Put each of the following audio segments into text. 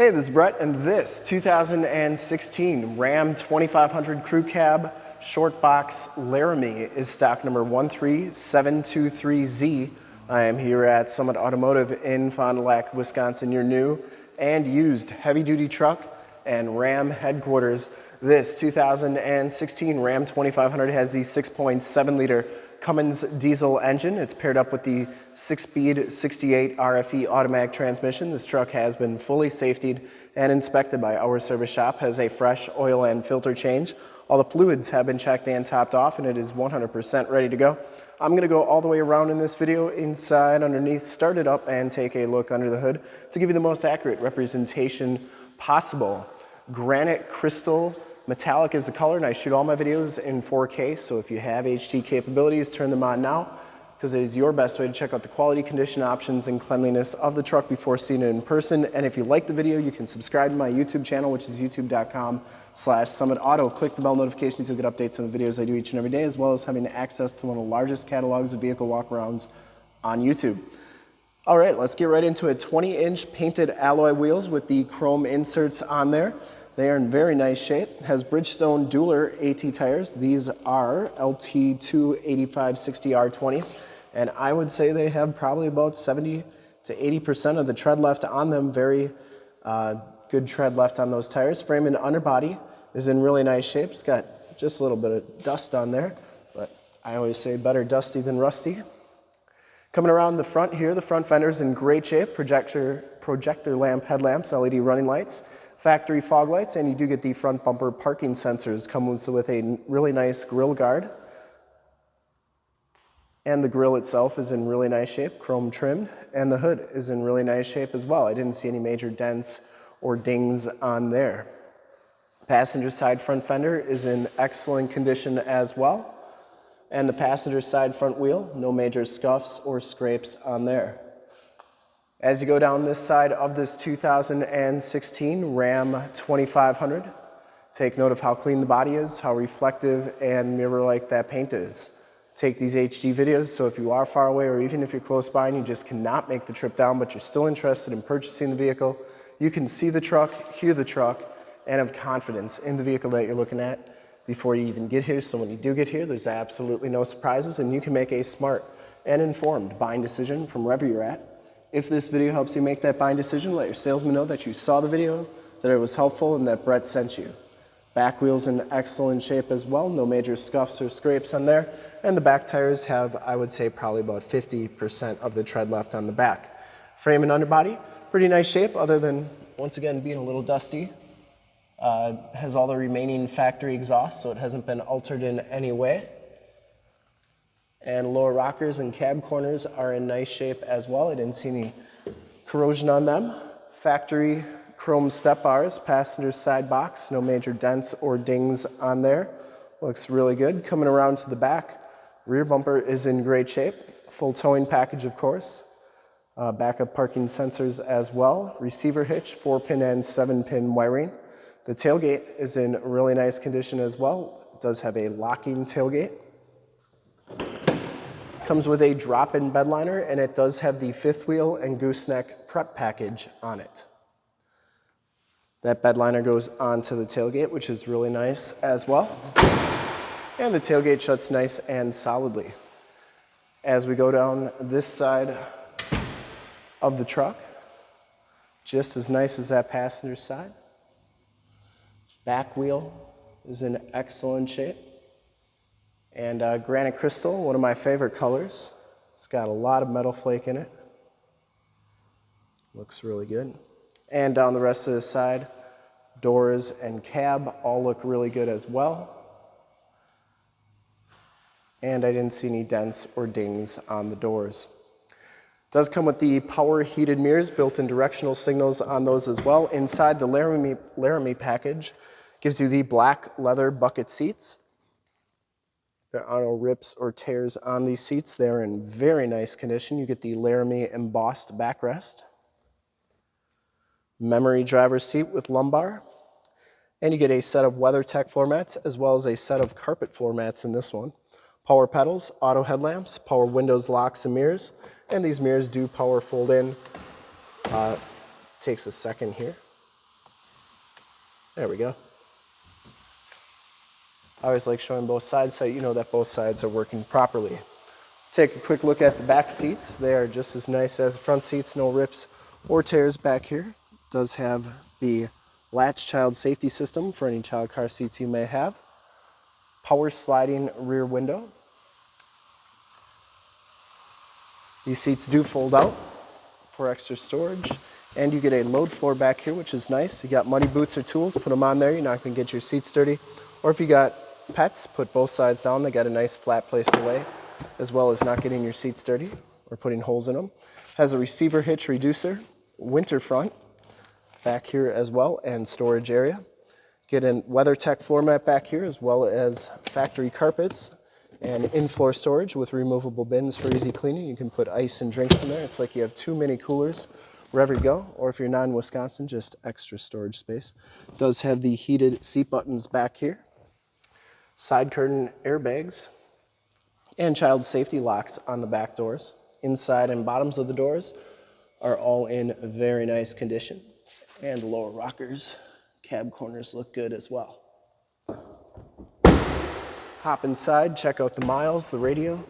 Hey, this is Brett, and this 2016 Ram 2500 Crew Cab Short Box Laramie is stock number 13723Z. I am here at Summit Automotive in Fond du Lac, Wisconsin, your new and used heavy-duty truck and Ram headquarters. This 2016 Ram 2500 has the 6.7 liter Cummins diesel engine. It's paired up with the six-speed 68 RFE automatic transmission. This truck has been fully safetied and inspected by our service shop, has a fresh oil and filter change. All the fluids have been checked and topped off and it is 100% ready to go. I'm gonna go all the way around in this video, inside, underneath, start it up and take a look under the hood to give you the most accurate representation possible. Granite crystal metallic is the color and I shoot all my videos in 4K. So if you have HD capabilities, turn them on now because it is your best way to check out the quality, condition options, and cleanliness of the truck before seeing it in person. And if you like the video, you can subscribe to my YouTube channel, which is youtube.com slash summitauto. Click the bell notifications, you'll get updates on the videos I do each and every day, as well as having access to one of the largest catalogs of vehicle walkarounds on YouTube. All right, let's get right into it. 20 inch painted alloy wheels with the chrome inserts on there. They are in very nice shape. Has Bridgestone Dueler AT tires. These are LT28560R20s. And I would say they have probably about 70 to 80% of the tread left on them. Very uh, good tread left on those tires. Frame and underbody is in really nice shape. It's got just a little bit of dust on there, but I always say better dusty than rusty. Coming around the front here, the front fender's in great shape. Projector, projector lamp headlamps, LED running lights, factory fog lights, and you do get the front bumper parking sensors. Comes with a really nice grill guard. And the grill itself is in really nice shape, chrome trimmed, and the hood is in really nice shape as well. I didn't see any major dents or dings on there. Passenger side front fender is in excellent condition as well and the passenger side front wheel, no major scuffs or scrapes on there. As you go down this side of this 2016 Ram 2500, take note of how clean the body is, how reflective and mirror-like that paint is. Take these HD videos, so if you are far away or even if you're close by and you just cannot make the trip down, but you're still interested in purchasing the vehicle, you can see the truck, hear the truck, and have confidence in the vehicle that you're looking at before you even get here. So when you do get here, there's absolutely no surprises and you can make a smart and informed buying decision from wherever you're at. If this video helps you make that buying decision, let your salesman know that you saw the video, that it was helpful, and that Brett sent you. Back wheels in excellent shape as well, no major scuffs or scrapes on there. And the back tires have, I would say, probably about 50% of the tread left on the back. Frame and underbody, pretty nice shape other than, once again, being a little dusty uh, has all the remaining factory exhaust, so it hasn't been altered in any way. And lower rockers and cab corners are in nice shape as well. I didn't see any corrosion on them. Factory chrome step bars, passenger side box, no major dents or dings on there. Looks really good. Coming around to the back, rear bumper is in great shape. Full towing package, of course. Uh, backup parking sensors as well. Receiver hitch, four pin and seven pin wiring. The tailgate is in really nice condition as well. It does have a locking tailgate. Comes with a drop-in bed liner and it does have the fifth wheel and gooseneck prep package on it. That bed liner goes onto the tailgate, which is really nice as well. And the tailgate shuts nice and solidly. As we go down this side of the truck, just as nice as that passenger side. Back wheel is in excellent shape. And uh, granite crystal, one of my favorite colors. It's got a lot of metal flake in it. Looks really good. And down the rest of the side, doors and cab all look really good as well. And I didn't see any dents or dings on the doors. Does come with the power heated mirrors, built-in directional signals on those as well. Inside the Laramie, Laramie package gives you the black leather bucket seats. There are no rips or tears on these seats. They're in very nice condition. You get the Laramie embossed backrest. Memory driver's seat with lumbar. And you get a set of WeatherTech floor mats as well as a set of carpet floor mats in this one power pedals, auto headlamps, power windows, locks, and mirrors. And these mirrors do power fold in. Uh, takes a second here. There we go. I always like showing both sides so you know that both sides are working properly. Take a quick look at the back seats. They are just as nice as the front seats, no rips or tears back here. Does have the latch child safety system for any child car seats you may have. Power sliding rear window. These seats do fold out for extra storage. And you get a load floor back here, which is nice. You got muddy boots or tools, put them on there. You're not gonna get your seats dirty. Or if you got pets, put both sides down. They got a nice flat place to lay as well as not getting your seats dirty or putting holes in them. Has a receiver hitch reducer, winter front back here as well, and storage area. Get a WeatherTech floor mat back here as well as factory carpets and in-floor storage with removable bins for easy cleaning. You can put ice and drinks in there. It's like you have two mini coolers wherever you go, or if you're not in Wisconsin, just extra storage space. Does have the heated seat buttons back here. Side curtain airbags and child safety locks on the back doors. Inside and bottoms of the doors are all in very nice condition. And lower rockers, cab corners look good as well. Hop inside, check out the miles, the radio,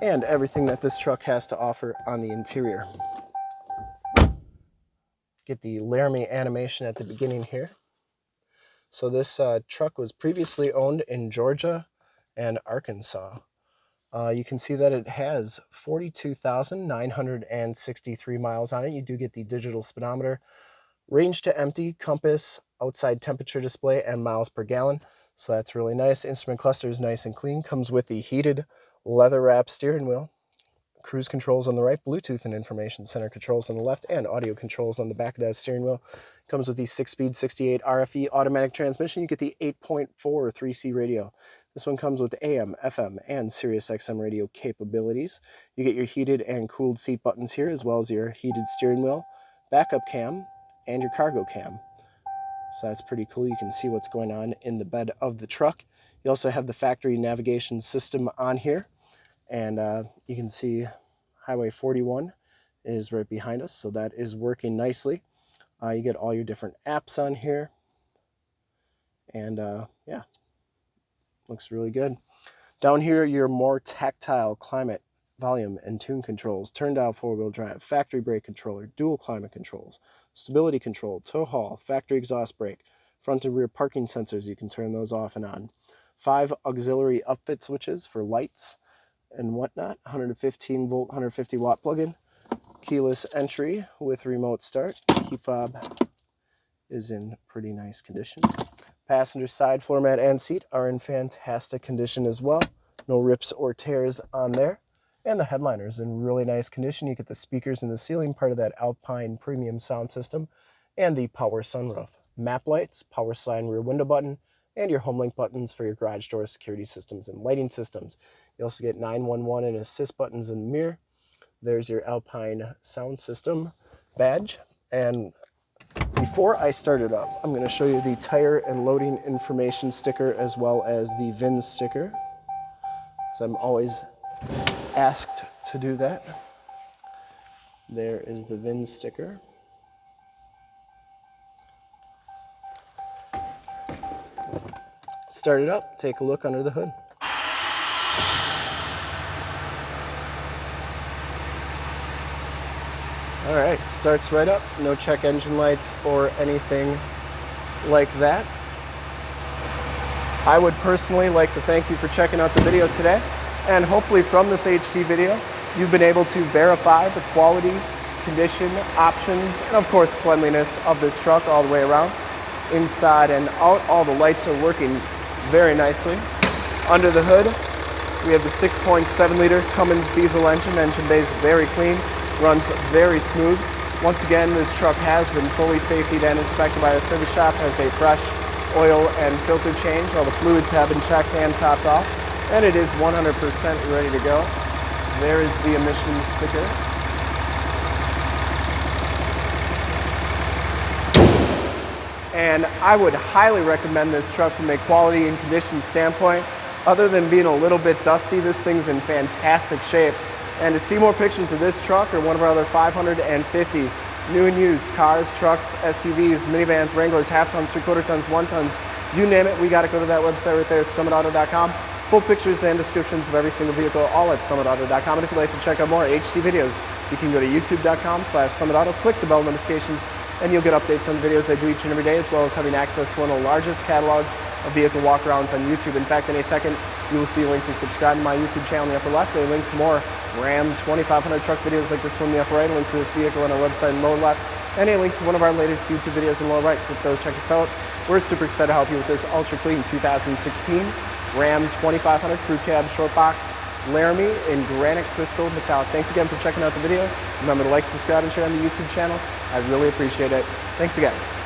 and everything that this truck has to offer on the interior. Get the Laramie animation at the beginning here. So this uh, truck was previously owned in Georgia and Arkansas. Uh, you can see that it has 42,963 miles on it. You do get the digital speedometer, range to empty, compass, outside temperature display, and miles per gallon. So that's really nice. Instrument cluster is nice and clean. Comes with the heated leather wrap steering wheel cruise controls on the right, Bluetooth and information center controls on the left, and audio controls on the back of that steering wheel. Comes with the 6-speed 68 RFE automatic transmission. You get the 8.4 3C radio. This one comes with AM, FM, and Sirius XM radio capabilities. You get your heated and cooled seat buttons here, as well as your heated steering wheel, backup cam, and your cargo cam. So that's pretty cool. You can see what's going on in the bed of the truck. You also have the factory navigation system on here. And uh, you can see Highway 41 is right behind us, so that is working nicely. Uh, you get all your different apps on here. And uh, yeah, looks really good. Down here, your more tactile climate, volume, and tune controls, turn down four-wheel drive, factory brake controller, dual climate controls, stability control, tow haul, factory exhaust brake, front and rear parking sensors, you can turn those off and on. Five auxiliary upfit switches for lights, and whatnot. 115 volt, 150 watt plug-in. Keyless entry with remote start. Key fob is in pretty nice condition. Passenger side floor mat and seat are in fantastic condition as well. No rips or tears on there. And the headliner is in really nice condition. You get the speakers in the ceiling, part of that Alpine premium sound system, and the power sunroof. Map lights, power slide rear window button, and your home link buttons for your garage door security systems and lighting systems. You also get 911 and assist buttons in the mirror. There's your Alpine sound system badge. And before I start it up, I'm going to show you the tire and loading information sticker as well as the VIN sticker. So I'm always asked to do that. There is the VIN sticker. Start it up, take a look under the hood. All right, starts right up. No check engine lights or anything like that. I would personally like to thank you for checking out the video today. And hopefully from this HD video, you've been able to verify the quality, condition, options, and of course cleanliness of this truck all the way around. Inside and out, all the lights are working very nicely. Under the hood, we have the 6.7 liter Cummins diesel engine. Engine bay is very clean runs very smooth. Once again, this truck has been fully safetied and inspected by our service shop, has a fresh oil and filter change. All the fluids have been checked and topped off, and it is 100% ready to go. There is the emissions sticker. And I would highly recommend this truck from a quality and condition standpoint. Other than being a little bit dusty, this thing's in fantastic shape. And to see more pictures of this truck or one of our other 550 new and used, cars, trucks, SUVs, minivans, Wranglers, half tons, three quarter tons, one tons, you name it, we got to go to that website right there, summitauto.com. Full pictures and descriptions of every single vehicle, all at summitauto.com. And if you'd like to check out more HD videos, you can go to youtube.com slash summitauto, click the bell notifications, and you'll get updates on the videos I do each and every day, as well as having access to one of the largest catalogs of vehicle walkarounds on YouTube. In fact, in a second, you will see a link to subscribe to my YouTube channel in the upper left, a link to more Ram 2500 truck videos like this one in the upper right, a link to this vehicle on our website in the lower left, and a link to one of our latest YouTube videos in the lower right. Click those, check us out. We're super excited to help you with this ultra clean 2016 Ram 2500 Crew Cab Short Box Laramie in granite crystal metallic. Thanks again for checking out the video. Remember to like, subscribe, and share on the YouTube channel. I really appreciate it. Thanks again.